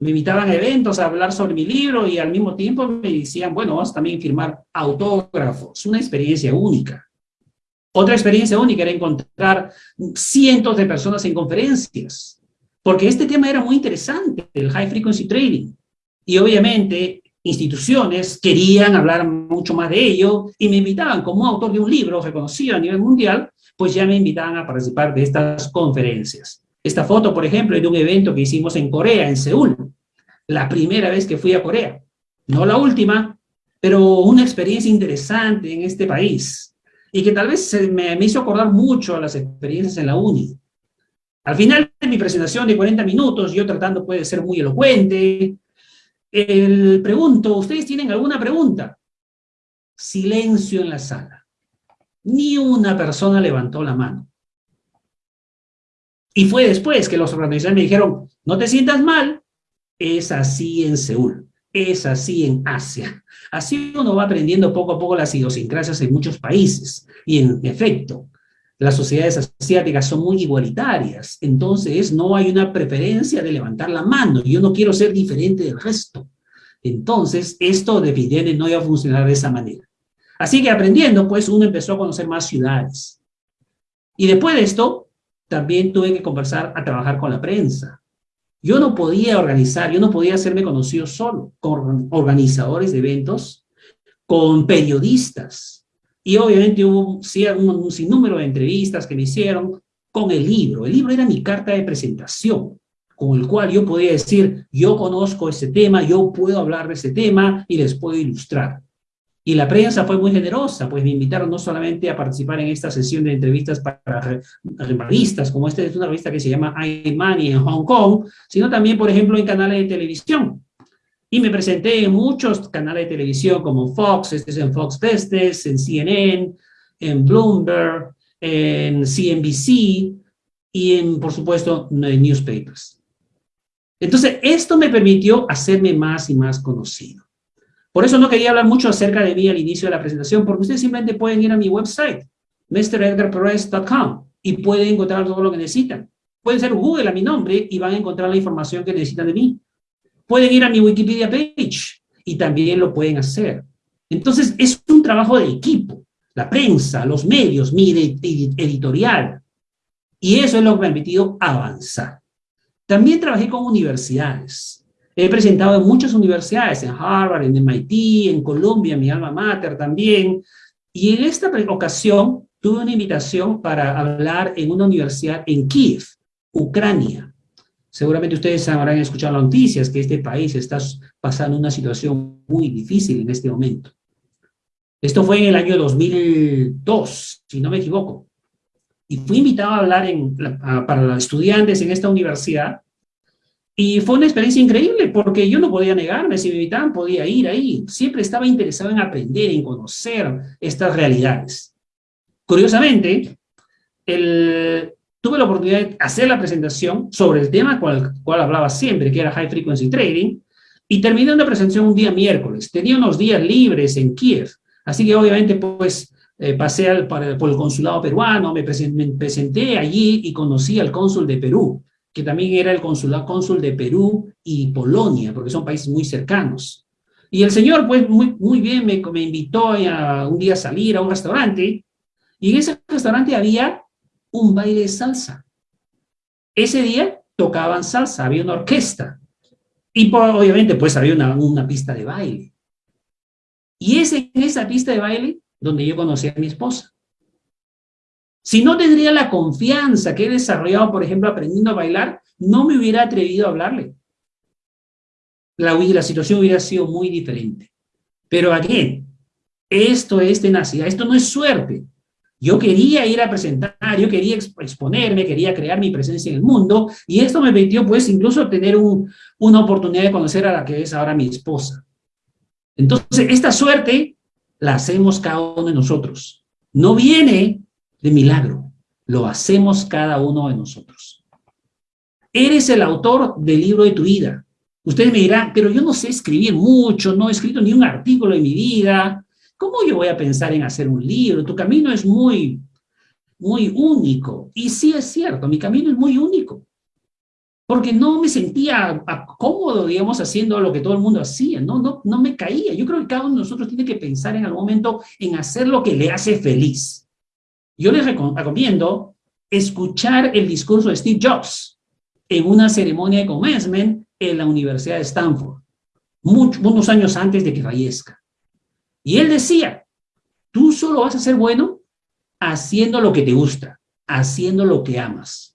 me invitaban a eventos a hablar sobre mi libro y al mismo tiempo me decían, bueno, vamos también a firmar autógrafos. Una experiencia única. Otra experiencia única era encontrar cientos de personas en conferencias, porque este tema era muy interesante, el high frequency trading. Y obviamente instituciones querían hablar mucho más de ello y me invitaban como autor de un libro reconocido a nivel mundial, pues ya me invitaban a participar de estas conferencias. Esta foto, por ejemplo, es de un evento que hicimos en Corea, en Seúl. La primera vez que fui a Corea. No la última, pero una experiencia interesante en este país. Y que tal vez me, me hizo acordar mucho a las experiencias en la uni. Al final de mi presentación de 40 minutos, yo tratando puede ser muy elocuente, el pregunto, ¿ustedes tienen alguna pregunta? Silencio en la sala. Ni una persona levantó la mano. Y fue después que los organizadores me dijeron, no te sientas mal, es así en Seúl, es así en Asia. Así uno va aprendiendo poco a poco las idiosincrasias en muchos países. Y en efecto, las sociedades asiáticas son muy igualitarias, entonces no hay una preferencia de levantar la mano, yo no quiero ser diferente del resto. Entonces, esto definitivamente no iba a funcionar de esa manera. Así que aprendiendo, pues uno empezó a conocer más ciudades. Y después de esto, también tuve que conversar a trabajar con la prensa. Yo no podía organizar, yo no podía hacerme conocido solo, con organizadores de eventos, con periodistas. Y obviamente hubo un, un sinnúmero de entrevistas que me hicieron con el libro. El libro era mi carta de presentación, con el cual yo podía decir, yo conozco ese tema, yo puedo hablar de ese tema y les puedo ilustrar. Y la prensa fue muy generosa, pues me invitaron no solamente a participar en esta sesión de entrevistas para revistas, como esta es una revista que se llama iMoney en Hong Kong, sino también, por ejemplo, en canales de televisión. Y me presenté en muchos canales de televisión como Fox, este es en Fox Business, en CNN, en Bloomberg, en CNBC y en, por supuesto, en newspapers. Entonces, esto me permitió hacerme más y más conocido. Por eso no quería hablar mucho acerca de mí al inicio de la presentación, porque ustedes simplemente pueden ir a mi website, mredgarperez.com, y pueden encontrar todo lo que necesitan. Pueden hacer Google a mi nombre y van a encontrar la información que necesitan de mí. Pueden ir a mi Wikipedia page y también lo pueden hacer. Entonces, es un trabajo de equipo. La prensa, los medios, mi editorial. Y eso es lo que me ha permitido avanzar. También trabajé con universidades. He presentado en muchas universidades, en Harvard, en MIT, en Columbia, mi alma mater también. Y en esta ocasión tuve una invitación para hablar en una universidad en Kiev, Ucrania. Seguramente ustedes habrán escuchado las noticias que este país está pasando una situación muy difícil en este momento. Esto fue en el año 2002, si no me equivoco. Y fui invitado a hablar en, para los estudiantes en esta universidad Y fue una experiencia increíble porque yo no podía negarme, si me invitaban podía ir ahí. Siempre estaba interesado en aprender, en conocer estas realidades. Curiosamente, tuve la oportunidad de hacer la presentación sobre el tema cual, cual hablaba siempre, que era High Frequency Trading, y terminé una presentación un día miércoles. Tenía unos días libres en Kiev, así que obviamente pues eh, pasé al, por el consulado peruano, me presenté allí y conocí al cónsul de Perú, que también era el consulado cónsul de Perú y Polonia, porque son países muy cercanos. Y el señor, pues, muy, muy bien, me, me invitó a un día a salir a un restaurante, y en ese restaurante había un baile de salsa. Ese día tocaban salsa, había una orquesta, y obviamente, pues, había una, una pista de baile. Y es en esa pista de baile donde yo conocí a mi esposa. Si no tendría la confianza que he desarrollado, por ejemplo, aprendiendo a bailar, no me hubiera atrevido a hablarle. La, la situación hubiera sido muy diferente. Pero aquí, esto es tenacidad, esto no es suerte. Yo quería ir a presentar, yo quería exponerme, quería crear mi presencia en el mundo, y esto me permitió, pues, incluso tener un, una oportunidad de conocer a la que es ahora mi esposa. Entonces, esta suerte la hacemos cada uno de nosotros. No viene de milagro. Lo hacemos cada uno de nosotros. Eres el autor del libro de tu vida. Ustedes me dirán, pero yo no sé escribir mucho, no he escrito ni un artículo en mi vida. ¿Cómo yo voy a pensar en hacer un libro? Tu camino es muy, muy único. Y sí es cierto, mi camino es muy único. Porque no me sentía cómodo, digamos, haciendo lo que todo el mundo hacía. No, no, no me caía. Yo creo que cada uno de nosotros tiene que pensar en algún momento en hacer lo que le hace feliz. Yo les recomiendo escuchar el discurso de Steve Jobs en una ceremonia de commencement en la Universidad de Stanford, muchos, años antes de que fallezca. Y él decía, tú solo vas a ser bueno haciendo lo que te gusta, haciendo lo que amas.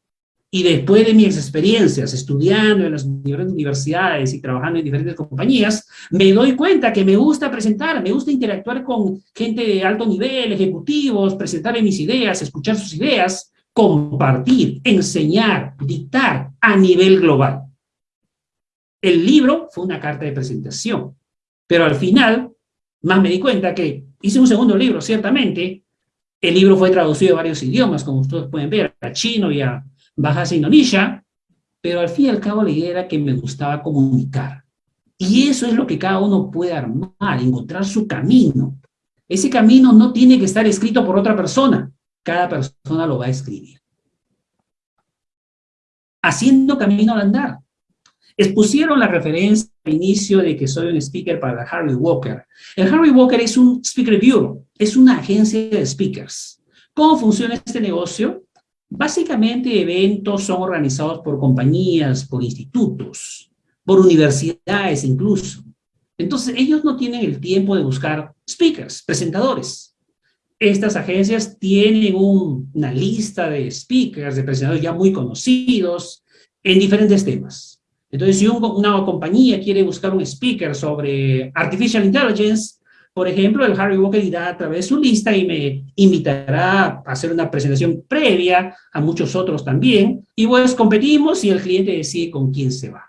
Y después de mis experiencias estudiando en las diferentes universidades y trabajando en diferentes compañías, me doy cuenta que me gusta presentar, me gusta interactuar con gente de alto nivel, ejecutivos, presentarle mis ideas, escuchar sus ideas, compartir, enseñar, dictar a nivel global. El libro fue una carta de presentación, pero al final, más me di cuenta que hice un segundo libro, ciertamente, el libro fue traducido a varios idiomas, como ustedes pueden ver, a chino y a bajas a Indonesia, pero al fin y al cabo la idea era que me gustaba comunicar. Y eso es lo que cada uno puede armar, encontrar su camino. Ese camino no tiene que estar escrito por otra persona, cada persona lo va a escribir. Haciendo camino al andar. Expusieron la referencia al inicio de que soy un speaker para Harry Walker. El Harry Walker es un speaker bureau, es una agencia de speakers. ¿Cómo funciona este negocio? Básicamente eventos son organizados por compañías, por institutos, por universidades incluso. Entonces ellos no tienen el tiempo de buscar speakers, presentadores. Estas agencias tienen una lista de speakers, de presentadores ya muy conocidos en diferentes temas. Entonces si una compañía quiere buscar un speaker sobre Artificial Intelligence, por ejemplo, el Harry Walker irá a través de su lista y me invitará a hacer una presentación previa a muchos otros también, y pues competimos y el cliente decide con quién se va.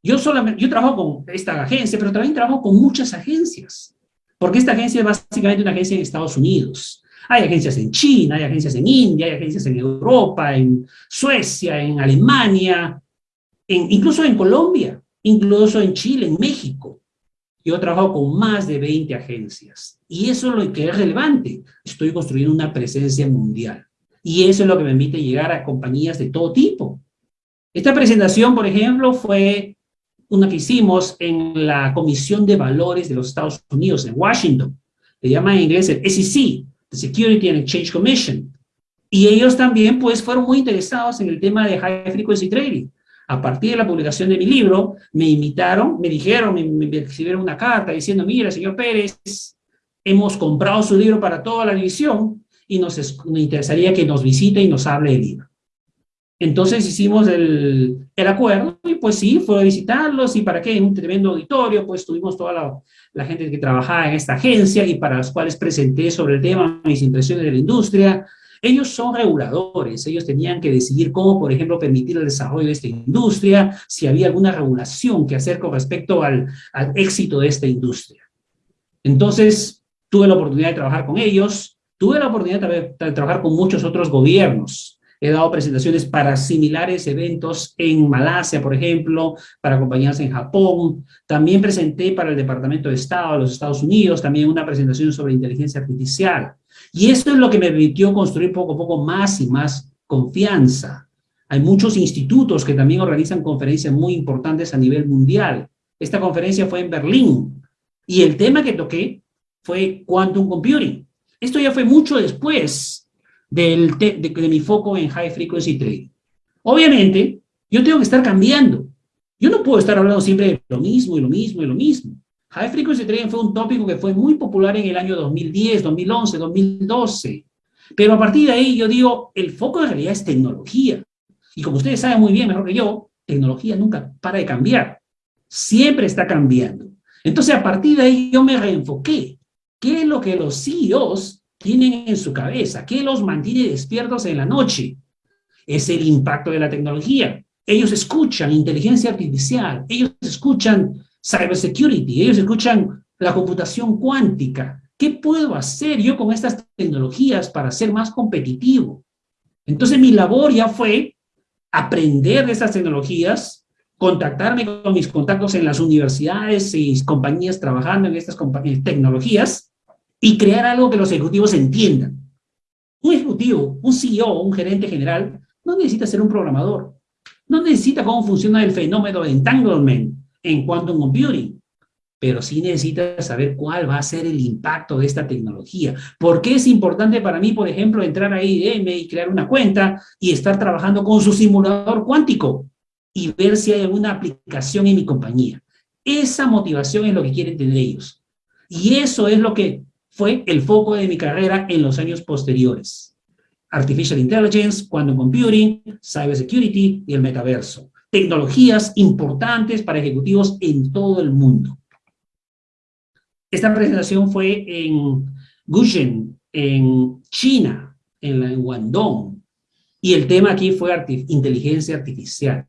Yo, solamente, yo trabajo con esta agencia, pero también trabajo con muchas agencias, porque esta agencia es básicamente una agencia en Estados Unidos. Hay agencias en China, hay agencias en India, hay agencias en Europa, en Suecia, en Alemania, incluso en Colombia, incluso en Chile, en México. Yo trabajo con más de 20 agencias. Y eso es lo que es relevante. Estoy construyendo una presencia mundial. Y eso es lo que me permite llegar a compañías de todo tipo. Esta presentación, por ejemplo, fue una que hicimos en la Comisión de Valores de los Estados Unidos, en Washington. Se llama en inglés el SEC, the Security and Exchange Commission. Y ellos también, pues, fueron muy interesados en el tema de High Frequency Trading. A partir de la publicación de mi libro, me invitaron, me dijeron, me, me escribieron una carta diciendo, mira, señor Pérez, hemos comprado su libro para toda la división y nos, interesaría que nos visite y nos hable del libro. Entonces hicimos el, el, acuerdo y pues sí, fue a visitarlos y para qué, en un tremendo auditorio, pues tuvimos toda la, la, gente que trabajaba en esta agencia y para las cuales presenté sobre el tema mis impresiones de la industria Ellos son reguladores, ellos tenían que decidir cómo, por ejemplo, permitir el desarrollo de esta industria, si había alguna regulación que hacer con respecto al, éxito de esta industria. Entonces, tuve la oportunidad de trabajar con ellos, tuve la oportunidad de, de trabajar con muchos otros gobiernos, He dado presentaciones para similares eventos en Malasia, por ejemplo, para compañías en Japón. También presenté para el Departamento de Estado de los Estados Unidos también una presentación sobre inteligencia artificial. Y esto es lo que me permitió construir poco a poco más y más confianza. Hay muchos institutos que también organizan conferencias muy importantes a nivel mundial. Esta conferencia fue en Berlín y el tema que toqué fue Quantum Computing. Esto ya fue mucho después del de, mi foco en High Frequency Trading. Obviamente, yo tengo que estar cambiando. Yo no puedo estar hablando siempre de lo mismo y lo mismo y lo mismo. High Frequency Trading fue un tópico que fue muy popular en el año 2010, 2011, 2012. Pero a partir de ahí yo digo, el foco en realidad es tecnología. Y como ustedes saben muy bien, mejor que yo, tecnología nunca para de cambiar. Siempre está cambiando. Entonces, a partir de ahí yo me reenfoqué. ¿Qué es lo que los CEOs tienen en su cabeza? ¿Qué los mantiene despiertos en la noche? Es el impacto de la tecnología. Ellos escuchan inteligencia artificial, ellos escuchan cybersecurity, ellos escuchan la computación cuántica. ¿Qué puedo hacer yo con estas tecnologías para ser más competitivo? Entonces mi labor ya fue aprender de estas tecnologías, contactarme con mis contactos en las universidades y compañías trabajando en estas tecnologías y crear algo que los ejecutivos entiendan. Un ejecutivo, un CEO, un gerente general, no necesita ser un programador. No necesita cómo funciona el fenómeno de entanglement en quantum computing. Pero sí necesita saber cuál va a ser el impacto de esta tecnología. ¿Por qué es importante para mí, por ejemplo, entrar a IBM y crear una cuenta y estar trabajando con su simulador cuántico y ver si hay alguna aplicación en mi compañía? Esa motivación es lo que quieren tener ellos. Y eso es lo que fue el foco de mi carrera en los años posteriores. Artificial Intelligence, Quantum Computing, Cybersecurity y el metaverso. Tecnologías importantes para ejecutivos en todo el mundo. Esta presentación fue en Guzheng, en China, en, en Guangdong, y el tema aquí fue inteligencia artificial.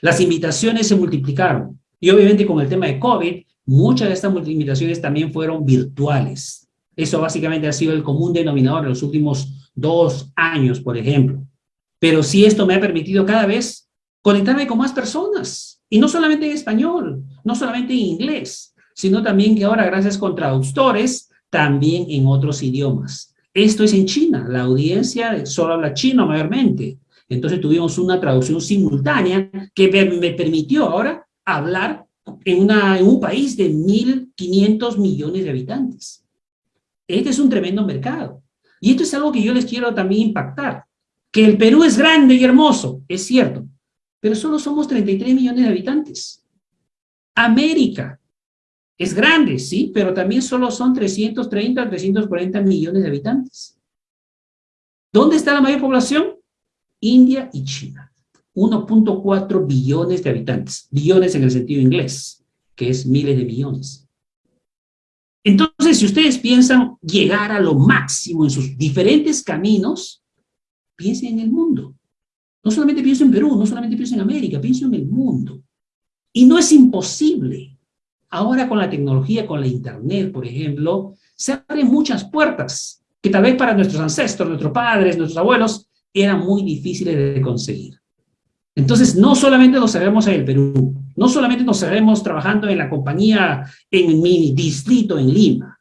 Las invitaciones se multiplicaron, y obviamente con el tema de COVID, muchas de estas invitaciones también fueron virtuales. Eso básicamente ha sido el común denominador en los últimos dos años, por ejemplo. Pero sí esto me ha permitido cada vez conectarme con más personas. Y no solamente en español, no solamente en inglés, sino también que ahora, gracias con traductores, también en otros idiomas. Esto es en China, la audiencia solo habla chino mayormente. Entonces tuvimos una traducción simultánea que me permitió ahora hablar en, un país de 1.500 millones de habitantes. Este es un tremendo mercado. Y esto es algo que yo les quiero también impactar. Que el Perú es grande y hermoso, es cierto, pero solo somos 33 millones de habitantes. América es grande, sí, pero también solo son 330 340 millones de habitantes. ¿Dónde está la mayor población? India y China. 1.4 billones de habitantes. Billones en el sentido inglés, que es miles de millones. Entonces, si ustedes piensan llegar a lo máximo en sus diferentes caminos, piensen en el mundo. No solamente pienso en Perú, no solamente pienso en América, pienso en el mundo. Y no es imposible. Ahora con la tecnología, con la internet, por ejemplo, se abren muchas puertas que tal vez para nuestros ancestros, nuestros padres, nuestros abuelos, eran muy difíciles de conseguir. Entonces, no solamente nos sabemos en el Perú, no solamente nos sabemos trabajando en la compañía en mi distrito en Lima,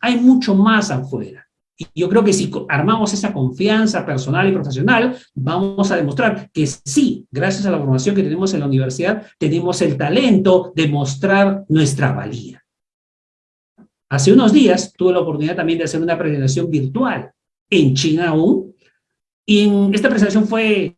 hay mucho más afuera. Y yo creo que si armamos esa confianza personal y profesional, vamos a demostrar que sí, gracias a la formación que tenemos en la universidad, tenemos el talento de mostrar nuestra valía. Hace unos días tuve la oportunidad también de hacer una presentación virtual en China aún, y esta presentación fue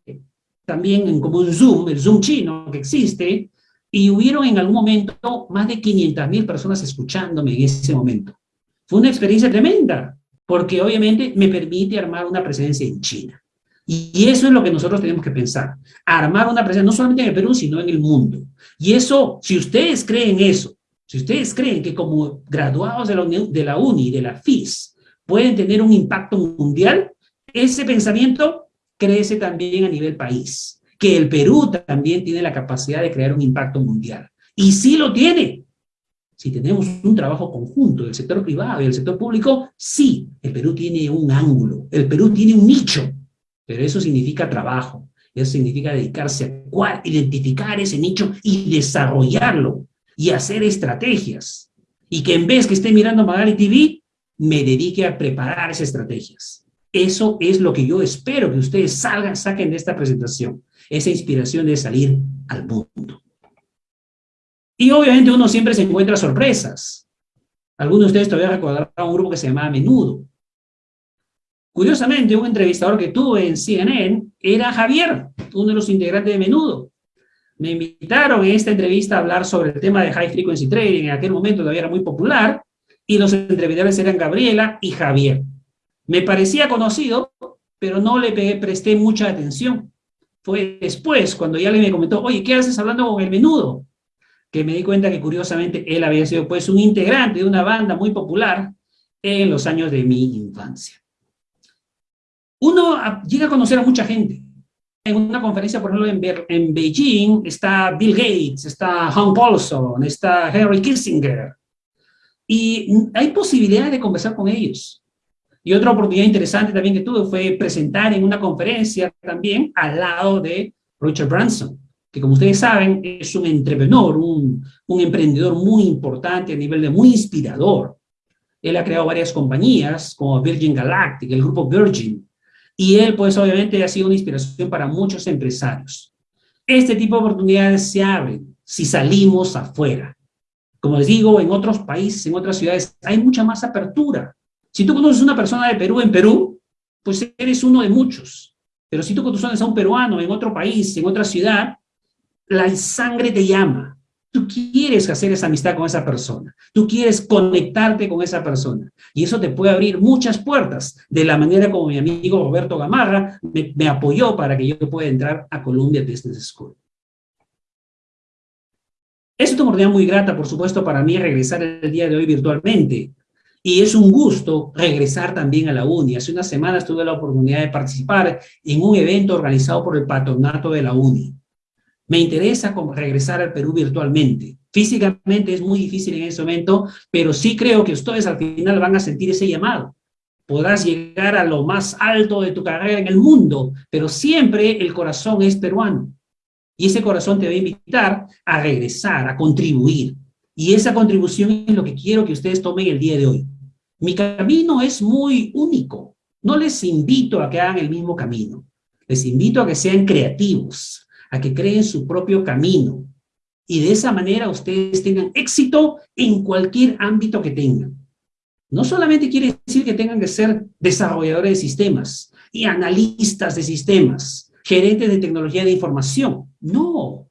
también como un Zoom, el Zoom chino que existe, y hubieron en algún momento más de 500 mil personas escuchándome en ese momento. Fue una experiencia tremenda, porque obviamente me permite armar una presencia en China. Y eso es lo que nosotros tenemos que pensar, armar una presencia no solamente en el Perú, sino en el mundo. Y eso, si ustedes creen eso, si ustedes creen que como graduados de la, de la UNI, de la FIS, pueden tener un impacto mundial, ese pensamiento crece también a nivel país, que el Perú también tiene la capacidad de crear un impacto mundial. Y sí lo tiene. Si tenemos un trabajo conjunto del sector privado y del sector público, sí, el Perú tiene un ángulo, el Perú tiene un nicho, pero eso significa trabajo, eso significa dedicarse a identificar ese nicho y desarrollarlo y hacer estrategias. Y que en vez que esté mirando Magali TV, me dedique a preparar esas estrategias. Eso es lo que yo espero que ustedes salgan, saquen de esta presentación. Esa inspiración de salir al mundo. Y obviamente uno siempre se encuentra sorpresas. Algunos de ustedes todavía recordarán un grupo que se llamaba Menudo. Curiosamente, un entrevistador que tuve en CNN era Javier, uno de los integrantes de Menudo. Me invitaron en esta entrevista a hablar sobre el tema de High Frequency Trading, en aquel momento todavía era muy popular, y los entrevistadores eran Gabriela y Javier. Me parecía conocido, pero no le presté mucha atención. Fue después, cuando ya le me comentó, oye, ¿qué haces hablando con el menudo? Que me di cuenta que curiosamente él había sido pues un integrante de una banda muy popular en los años de mi infancia uno llega a conocer a mucha gente. En una conferencia, por ejemplo, en, Beijing, está Bill Gates, está Hans Paulson, está Henry Kissinger. Y hay posibilidad de conversar con ellos. Y otra oportunidad interesante también que tuve fue presentar en una conferencia también al lado de Richard Branson, que como ustedes saben es un entrepreneur, un, un emprendedor muy importante a nivel de muy inspirador. Él ha creado varias compañías como Virgin Galactic, el grupo Virgin, y él, pues, obviamente ha sido una inspiración para muchos empresarios. Este tipo de oportunidades se abren si salimos afuera. Como les digo, en otros países, en otras ciudades, hay mucha más apertura. Si tú conoces una persona de Perú en Perú, pues eres uno de muchos. Pero si tú conoces a un peruano en otro país, en otra ciudad, la sangre te llama. Tú quieres hacer esa amistad con esa persona. Tú quieres conectarte con esa persona. Y eso te puede abrir muchas puertas, de la manera como mi amigo Roberto Gamarra me, apoyó para que yo pueda entrar a Columbia Business School. Es una oportunidad muy grata, por supuesto, para mí regresar el día de hoy virtualmente. Y es un gusto regresar también a la UNI. Hace unas semanas tuve la oportunidad de participar en un evento organizado por el patronato de la UNI. Me interesa regresar al Perú virtualmente. Físicamente es muy difícil en ese momento, pero sí creo que ustedes al final van a sentir ese llamado. Podrás llegar a lo más alto de tu carrera en el mundo, pero siempre el corazón es peruano. Y ese corazón te va a invitar a regresar, a contribuir. Y esa contribución es lo que quiero que ustedes tomen el día de hoy. Mi camino es muy único. No les invito a que hagan el mismo camino. Les invito a que sean creativos, a que creen su propio camino. Y de esa manera ustedes tengan éxito en cualquier ámbito que tengan. No solamente quiere decir que tengan que ser desarrolladores de sistemas y analistas de sistemas, gerentes de tecnología de información. No.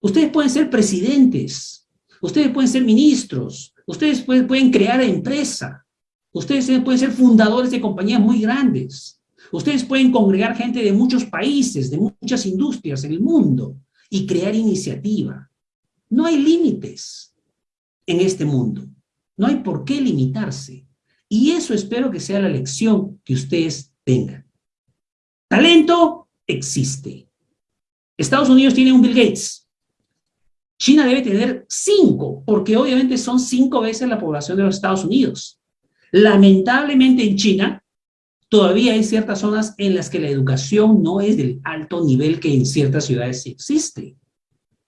Ustedes pueden ser presidentes, ustedes pueden ser ministros, ustedes pueden, crear empresa, ustedes pueden ser fundadores de compañías muy grandes. Ustedes pueden congregar gente de muchos países, de muchas industrias en el mundo y crear iniciativa. No hay límites en este mundo. No hay por qué limitarse. Y eso espero que sea la lección que ustedes tengan. Talento existe. Estados Unidos tiene un Bill Gates. China debe tener cinco, porque obviamente son cinco veces la población de los Estados Unidos. Lamentablemente en China todavía hay ciertas zonas en las que la educación no es del alto nivel que en ciertas ciudades existe.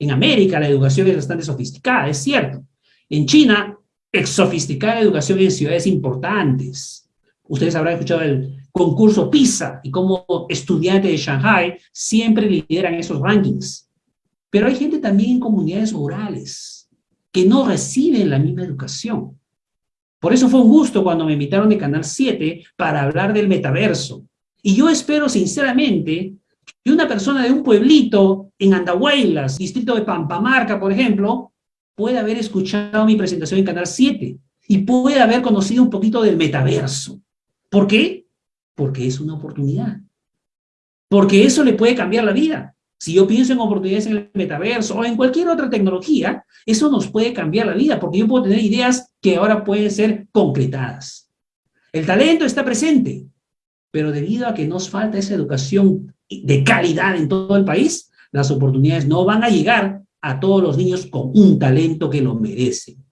En América la educación es bastante sofisticada, es cierto. En China, es sofisticada la educación en ciudades importantes. Ustedes habrán escuchado el concurso PISA y cómo estudiantes de Shanghai siempre lideran esos rankings. Pero hay gente también en comunidades rurales que no reciben la misma educación. Por eso fue un gusto cuando me invitaron de Canal 7 para hablar del metaverso. Y yo espero sinceramente que una persona de un pueblito en Andahuaylas, distrito de Pampamarca, por ejemplo, pueda haber escuchado mi presentación en Canal 7 y pueda haber conocido un poquito del metaverso. ¿Por qué? Porque es una oportunidad. Porque eso le puede cambiar la vida. Si yo pienso en oportunidades en el metaverso o en cualquier otra tecnología, eso nos puede cambiar la vida, porque yo puedo tener ideas que ahora pueden ser concretadas. El talento está presente, pero debido a que nos falta esa educación de calidad en todo el país, las oportunidades no van a llegar a todos los niños con un talento que lo merecen.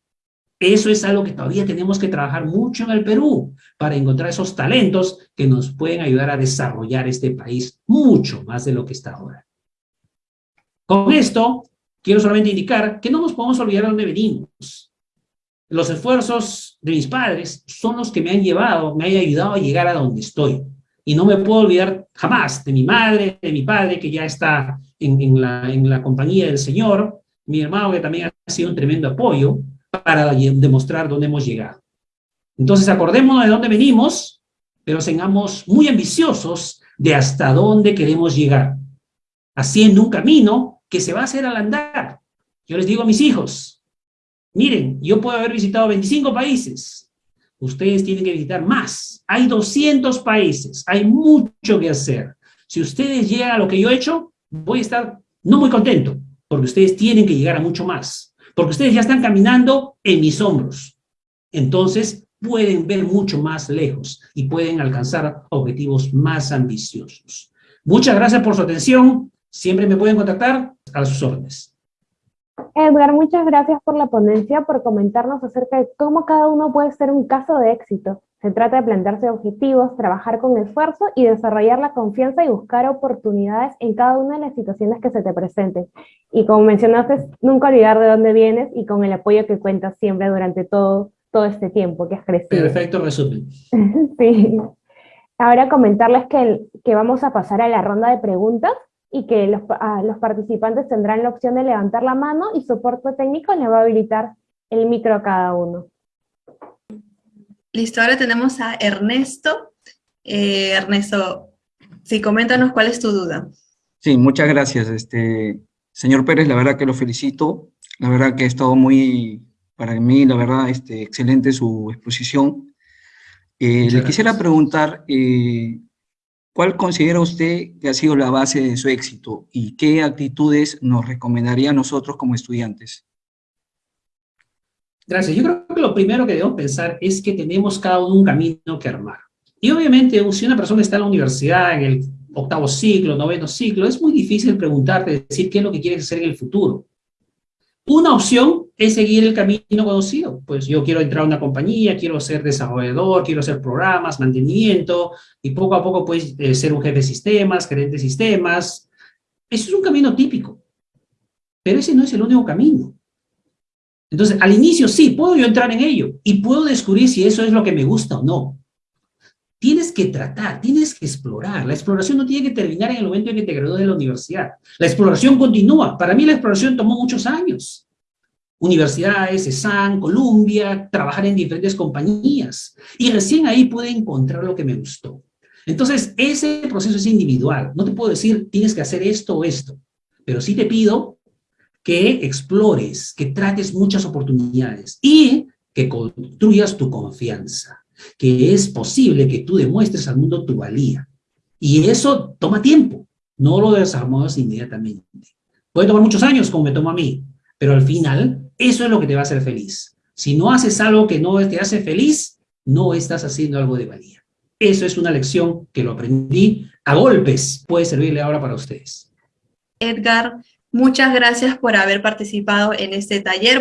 Eso es algo que todavía tenemos que trabajar mucho en el Perú para encontrar esos talentos que nos pueden ayudar a desarrollar este país mucho más de lo que está ahora. Con esto, quiero solamente indicar que no nos podemos olvidar de dónde venimos. Los esfuerzos de mis padres son los que me han llevado, me han ayudado a llegar a donde estoy. Y no me puedo olvidar jamás de mi madre, de mi padre, que ya está en, la, la compañía del Señor, mi hermano, que también ha sido un tremendo apoyo, para demostrar dónde hemos llegado. Entonces, acordémonos de dónde venimos, pero seamos muy ambiciosos de hasta dónde queremos llegar, haciendo un camino que se va a hacer al andar. Yo les digo a mis hijos, miren, yo puedo haber visitado 25 países, ustedes tienen que visitar más. Hay 200 países, hay mucho que hacer. Si ustedes llegan a lo que yo he hecho, voy a estar no muy contento, porque ustedes tienen que llegar a mucho más porque ustedes ya están caminando en mis hombros. Entonces, pueden ver mucho más lejos y pueden alcanzar objetivos más ambiciosos. Muchas gracias por su atención. Siempre me pueden contactar a sus órdenes. Edgar, muchas gracias por la ponencia, por comentarnos acerca de cómo cada uno puede ser un caso de éxito. Se trata de plantearse objetivos, trabajar con esfuerzo y desarrollar la confianza y buscar oportunidades en cada una de las situaciones que se te presenten. Y como mencionaste, nunca olvidar de dónde vienes y con el apoyo que cuentas siempre durante todo, todo este tiempo que has crecido. Perfecto resumen. sí. Ahora comentarles que, que vamos a pasar a la ronda de preguntas y que los, los participantes tendrán la opción de levantar la mano y soporte técnico le va a habilitar el micro a cada uno. Listo, ahora tenemos a Ernesto. Eh, Ernesto, sí, coméntanos cuál es tu duda. Sí, muchas gracias. Este, señor Pérez, la verdad que lo felicito. La verdad que ha estado muy, para mí, la verdad, este, excelente su exposición. Eh, le quisiera preguntar, eh, ¿cuál considera usted que ha sido la base de su éxito y qué actitudes nos recomendaría a nosotros como estudiantes? Gracias. Yo creo que lo primero que debemos pensar es que tenemos cada uno un camino que armar. Y obviamente, si una persona está en la universidad, en el octavo ciclo, noveno ciclo, es muy difícil preguntarte, decir qué es lo que quieres hacer en el futuro. Una opción es seguir el camino conocido. Pues yo quiero entrar a una compañía, quiero ser desarrollador, quiero hacer programas, mantenimiento, y poco a poco puedes eh, ser un jefe de sistemas, gerente de sistemas. Eso es un camino típico. Pero ese no es el único camino. Entonces, al inicio sí, puedo yo entrar en ello y puedo descubrir si eso es lo que me gusta o no. Tienes que tratar, tienes que explorar. La exploración no tiene que terminar en el momento en que te gradúas de la universidad. La exploración continúa. Para mí la exploración tomó muchos años. Universidades, ESAN, Columbia, trabajar en diferentes compañías. Y recién ahí pude encontrar lo que me gustó. Entonces, ese proceso es individual. No te puedo decir, tienes que hacer esto o esto. Pero sí te pido que explores, que trates muchas oportunidades y que construyas tu confianza, que es posible que tú demuestres al mundo tu valía. Y eso toma tiempo, no lo desarmas inmediatamente. Puede tomar muchos años, como me tomó a mí, pero al final, eso es lo que te va a hacer feliz. Si no haces algo que no te hace feliz, no estás haciendo algo de valía. Eso es una lección que lo aprendí a golpes. Puede servirle ahora para ustedes. Edgar, Muchas gracias por haber participado en este taller.